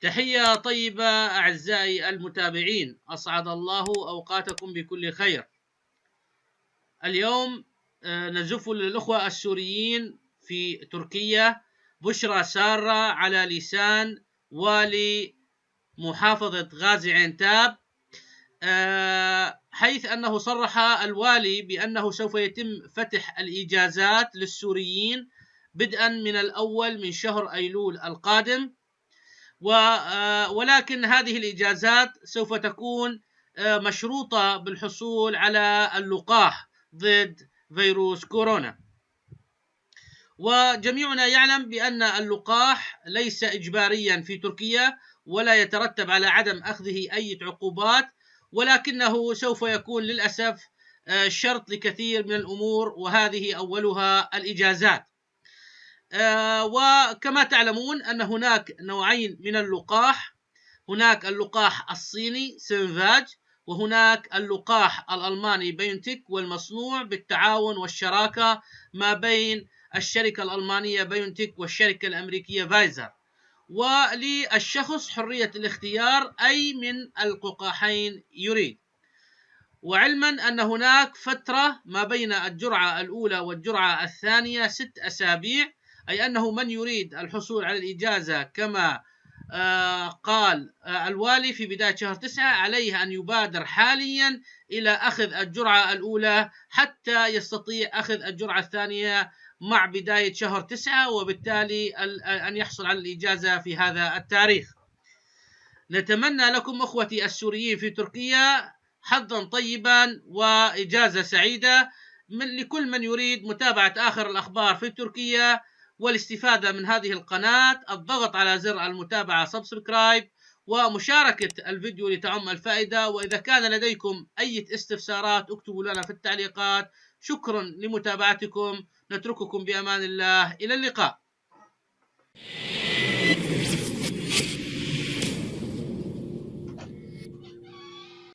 تحية طيبة أعزائي المتابعين أسعد الله أوقاتكم بكل خير. اليوم آه، نزف للأخوة السوريين في تركيا بشرى سارة على لسان والي محافظة غازي عنتاب. حيث أنه صرح الوالي بأنه سوف يتم فتح الإجازات للسوريين بدءا من الأول من شهر أيلول القادم. آه، ولكن هذه الإجازات سوف تكون آه، مشروطة بالحصول على اللقاح ضد فيروس كورونا. وجميعنا يعلم بأن اللقاح ليس إجباريا في تركيا ولا يترتب على عدم أخذه أي عقوبات ولكنه سوف يكون للأسف آه، شرط لكثير من الأمور وهذه أولها الإجازات. آه، وكما تعلمون أن هناك نوعين من اللقاح. هناك اللقاح الصيني سينفاج وهناك اللقاح الألماني بيونتيك والمصنوع بالتعاون والشراكة ما بين الشركة الألمانية بيونتيك والشركة الأمريكية فايزر. وللشخص حرية الاختيار أي من اللقاحين يريد. وعلما أن هناك فترة ما بين الجرعة الأولى والجرعة الثانية ست أسابيع أي أنه من يريد الحصول على الإجازة كما آه، قال آه، الوالي في بداية شهر تسعة عليه أن يبادر حاليا إلى أخذ الجرعة الأولى حتى يستطيع أخذ الجرعة الثانية مع بداية شهر تسعة وبالتالي أن يحصل على الإجازة في هذا التاريخ. نتمنى لكم أخوتي السوريين في تركيا حظا طيبا وإجازة سعيدة. من لكل من يريد متابعة آخر الأخبار في تركيا والاستفادة من هذه القناة الضغط على زر المتابعة سبسكرايب ومشاركة الفيديو لتعم الفائدة. وإذا كان لديكم أي استفسارات اكتبوا لنا في التعليقات. شكرا لمتابعتكم. نترككم بأمان الله. إلى اللقاء.